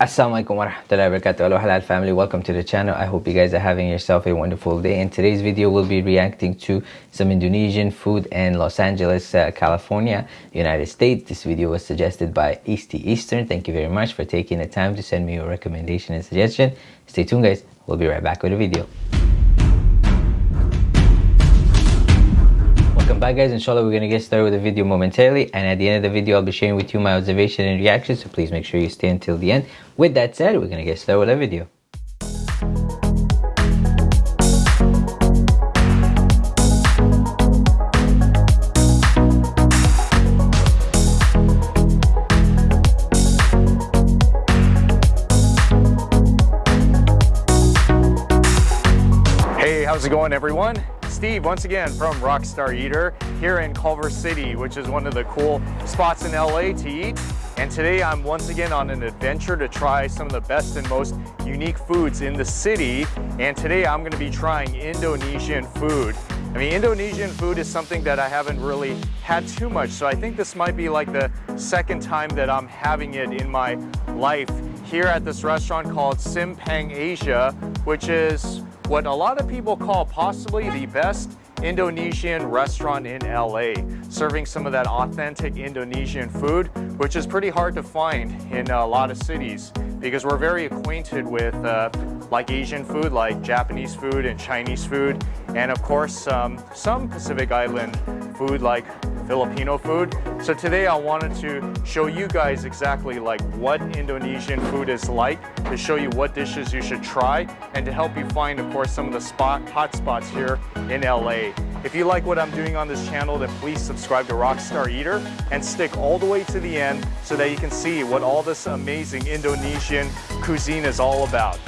Assalamualaikum warahmatullahi wabarakatuh. Hello halal family. Welcome to the channel. I hope you guys are having yourself a wonderful day. In today's video we'll be reacting to some Indonesian food in Los Angeles uh, California United States. This video was suggested by Easty Eastern. Thank you very much for taking the time to send me your recommendation and suggestion. Stay tuned guys. We'll be right back with the video back guys, inshallah we're going to get started with the video momentarily and at the end of the video I'll be sharing with you my observation and reaction so please make sure you stay until the end. With that said, we're going to get started with the video. Hey, how's it going everyone? Steve once again from Rockstar Eater here in Culver City, which is one of the cool spots in LA to eat. And today I'm once again on an adventure to try some of the best and most unique foods in the city. And today I'm gonna be trying Indonesian food. I mean, Indonesian food is something that I haven't really had too much. So I think this might be like the second time that I'm having it in my life here at this restaurant called Simpang Asia, which is what a lot of people call possibly the best Indonesian restaurant in LA, serving some of that authentic Indonesian food, which is pretty hard to find in a lot of cities because we're very acquainted with uh, like Asian food, like Japanese food and Chinese food, and of course um, some Pacific Island food like Filipino food. So today I wanted to show you guys exactly like what Indonesian food is like, to show you what dishes you should try, and to help you find, of course, some of the spot hot spots here in LA. If you like what I'm doing on this channel, then please subscribe to Rockstar Eater and stick all the way to the end so that you can see what all this amazing Indonesian cuisine is all about.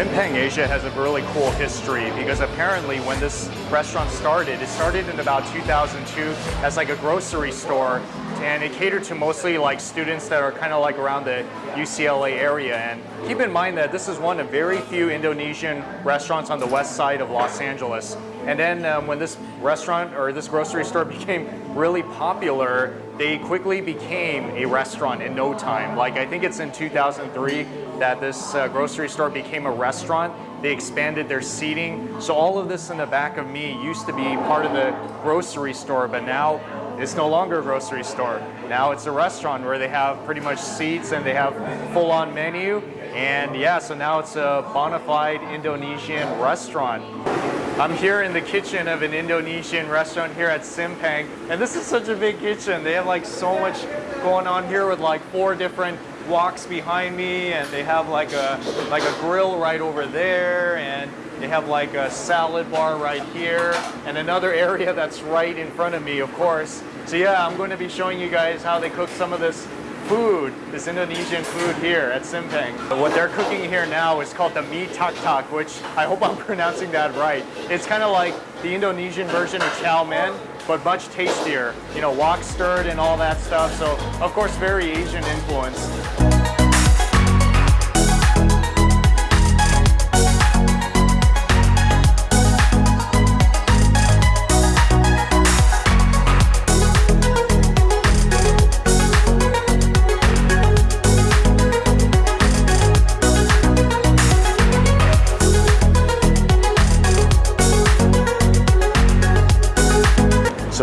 Simpang Asia has a really cool history because apparently when this restaurant started, it started in about 2002 as like a grocery store and it catered to mostly like students that are kind of like around the UCLA area. And keep in mind that this is one of very few Indonesian restaurants on the west side of Los Angeles. And then um, when this restaurant or this grocery store became really popular, they quickly became a restaurant in no time. Like I think it's in 2003 that this uh, grocery store became a restaurant. They expanded their seating. So all of this in the back of me used to be part of the grocery store, but now it's no longer a grocery store. Now it's a restaurant where they have pretty much seats and they have full-on menu. And yeah, so now it's a bona fide Indonesian restaurant. I'm here in the kitchen of an Indonesian restaurant here at Simpang. And this is such a big kitchen. They have like so much going on here with like four different woks behind me and they have like a like a grill right over there and they have like a salad bar right here and another area that's right in front of me of course. So yeah I'm going to be showing you guys how they cook some of this food, this Indonesian food here at Simpang. What they're cooking here now is called the mee tak tak, which I hope I'm pronouncing that right. It's kind of like the Indonesian version of chow mein, but much tastier. You know, wok stirred and all that stuff. So, of course, very Asian influence.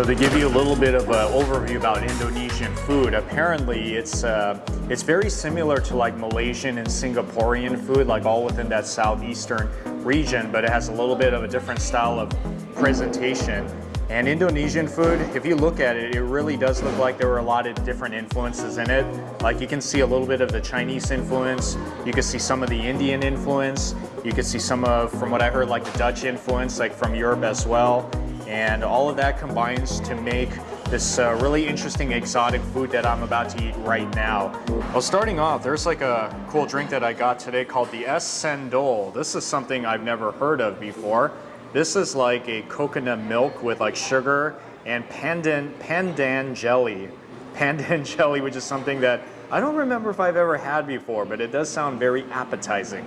To give you a little bit of an overview about Indonesian food, apparently it's uh, it's very similar to like Malaysian and Singaporean food, like all within that southeastern region, but it has a little bit of a different style of presentation. And Indonesian food, if you look at it, it really does look like there were a lot of different influences in it. Like you can see a little bit of the Chinese influence, you can see some of the Indian influence, you can see some of, from what I heard, like the Dutch influence, like from Europe as well. And all of that combines to make this uh, really interesting exotic food that I'm about to eat right now. Well, starting off, there's like a cool drink that I got today called the Es Cendol. This is something I've never heard of before. This is like a coconut milk with like sugar and pandan, pandan jelly. Pandan jelly, which is something that I don't remember if I've ever had before, but it does sound very appetizing.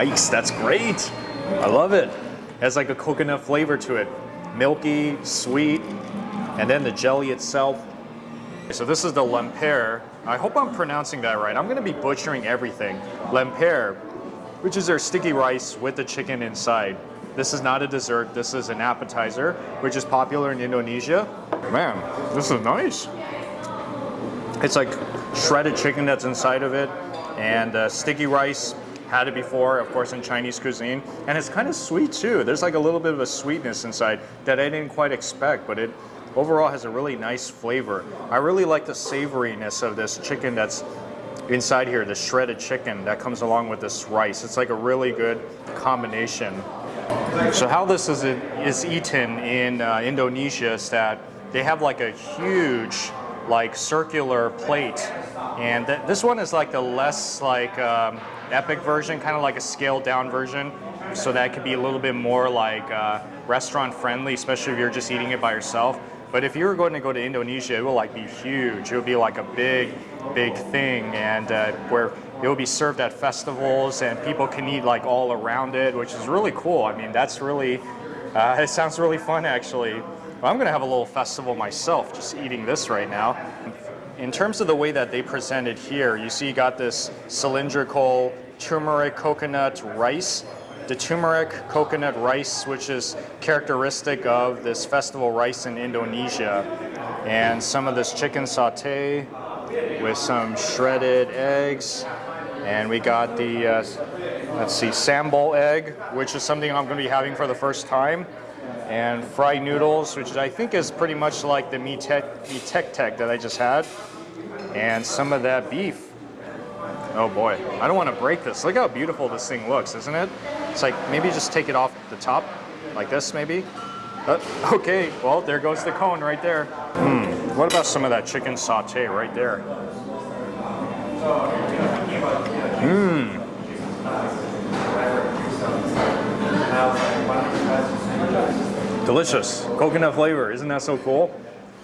Yikes, that's great. I love it. It has like a coconut flavor to it. Milky, sweet, and then the jelly itself. So this is the lemper. I hope I'm pronouncing that right. I'm gonna be butchering everything. Lemper, which is their sticky rice with the chicken inside. This is not a dessert, this is an appetizer, which is popular in Indonesia. Man, this is nice. It's like shredded chicken that's inside of it, and uh, sticky rice, had it before, of course, in Chinese cuisine. And it's kind of sweet too. There's like a little bit of a sweetness inside that I didn't quite expect, but it overall has a really nice flavor. I really like the savoriness of this chicken that's inside here, the shredded chicken that comes along with this rice. It's like a really good combination. So how this is, is eaten in uh, Indonesia is that they have like a huge like circular plate and th this one is like the less like um, epic version kind of like a scaled down version. So that could be a little bit more like uh, restaurant friendly especially if you're just eating it by yourself. But if you're going to go to Indonesia it will like be huge. It will be like a big big thing and uh, where it will be served at festivals and people can eat like all around it which is really cool. I mean that's really uh, it sounds really fun actually. I'm gonna have a little festival myself, just eating this right now. In terms of the way that they present it here, you see you got this cylindrical turmeric coconut rice. The turmeric coconut rice, which is characteristic of this festival rice in Indonesia. And some of this chicken saute with some shredded eggs. And we got the, uh, let's see, sambal egg, which is something I'm gonna be having for the first time and fried noodles, which I think is pretty much like the mee tek tek that I just had, and some of that beef. Oh boy, I don't want to break this. Look how beautiful this thing looks, isn't it? It's like, maybe just take it off the top, like this maybe. Uh, okay, well, there goes the cone right there. Hmm, what about some of that chicken saute right there? Mmm. Delicious. Coconut flavor. Isn't that so cool?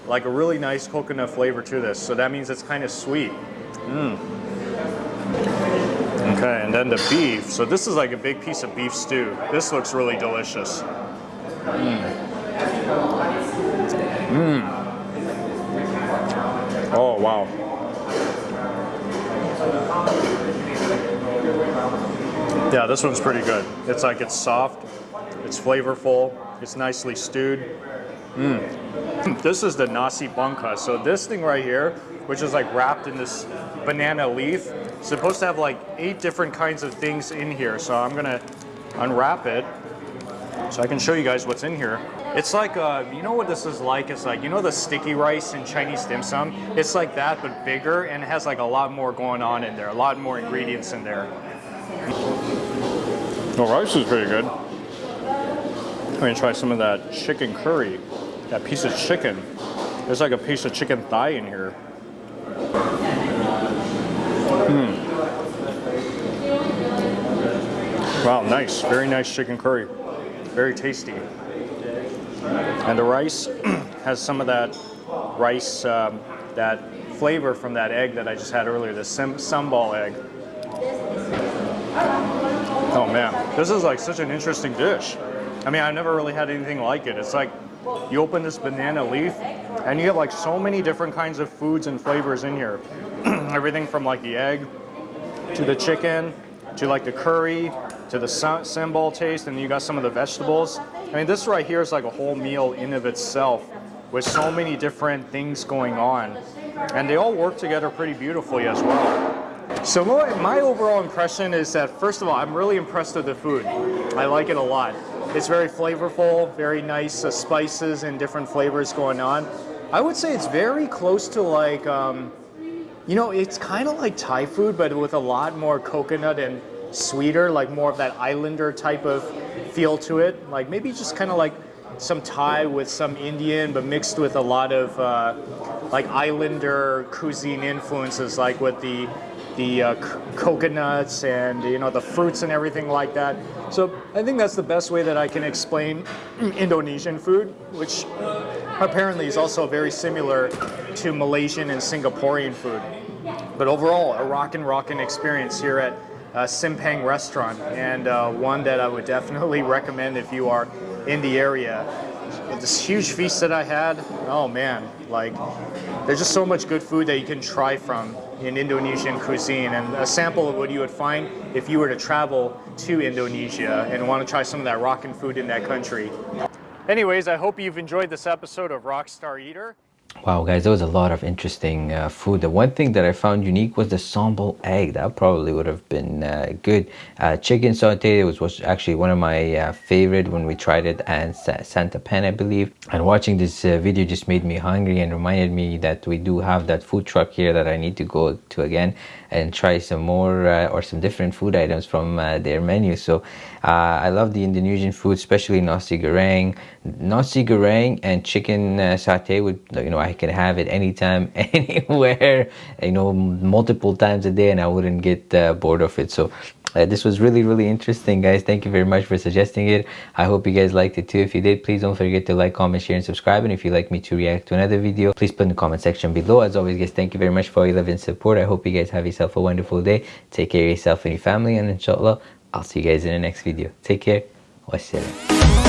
Like a really nice coconut flavor to this. So that means it's kind of sweet. Mmm. Okay, and then the beef. So this is like a big piece of beef stew. This looks really delicious. Mmm. Oh, wow. Yeah, this one's pretty good. It's like it's soft, it's flavorful, it's nicely stewed. Mm. This is the nasi bangka. So this thing right here, which is like wrapped in this banana leaf, supposed to have like eight different kinds of things in here. So I'm gonna unwrap it so I can show you guys what's in here. It's like, uh, you know what this is like? It's like, you know the sticky rice in Chinese dim sum? It's like that, but bigger, and it has like a lot more going on in there, a lot more ingredients in there. The rice is pretty good. I'm gonna try some of that chicken curry. That piece of chicken. There's like a piece of chicken thigh in here. Hmm. Wow, nice. Very nice chicken curry. Very tasty. And the rice has some of that rice, um, that flavor from that egg that I just had earlier, the sambal egg. Oh man, this is like such an interesting dish. I mean, I've never really had anything like it. It's like you open this banana leaf and you have like so many different kinds of foods and flavors in here. Everything from like the egg to the chicken to like the curry to the sambal taste and you got some of the vegetables. I mean, this right here is like a whole meal in of itself with so many different things going on. And they all work together pretty beautifully as well. So my, my overall impression is that, first of all, I'm really impressed with the food. I like it a lot. It's very flavorful, very nice uh, spices and different flavors going on. I would say it's very close to like, um, you know, it's kind of like Thai food, but with a lot more coconut and sweeter, like more of that islander type of feel to it. Like maybe just kind of like some Thai with some Indian, but mixed with a lot of uh, like islander cuisine influences, like with the the uh, coconuts and you know the fruits and everything like that. So I think that's the best way that I can explain Indonesian food, which apparently is also very similar to Malaysian and Singaporean food. But overall, a rockin' rockin' experience here at uh, Simpang restaurant and uh, one that I would definitely recommend if you are in the area. This huge feast that I had, oh man, like there's just so much good food that you can try from in Indonesian cuisine and a sample of what you would find if you were to travel to Indonesia and want to try some of that rockin' food in that country. Anyways, I hope you've enjoyed this episode of Rockstar Eater. Wow, guys, there was a lot of interesting uh, food. The one thing that I found unique was the sambal egg. That probably would have been uh, good. Uh, chicken saute was, was actually one of my uh, favorite when we tried it at Santa Pen, I believe. And watching this uh, video just made me hungry and reminded me that we do have that food truck here that I need to go to again and try some more uh, or some different food items from their menu. So I love the Indonesian food, especially nasi goreng. Nasi goreng and chicken saute would, you know, I can have it anytime, anywhere, you know, multiple times a day and I wouldn't get uh, bored of it. So uh, this was really, really interesting, guys. Thank you very much for suggesting it. I hope you guys liked it too. If you did, please don't forget to like, comment, share, and subscribe. And if you'd like me to react to another video, please put in the comment section below. As always, guys, thank you very much for all your love and support. I hope you guys have yourself a wonderful day. Take care of yourself and your family. And inshallah, I'll see you guys in the next video. Take care. Wassalam.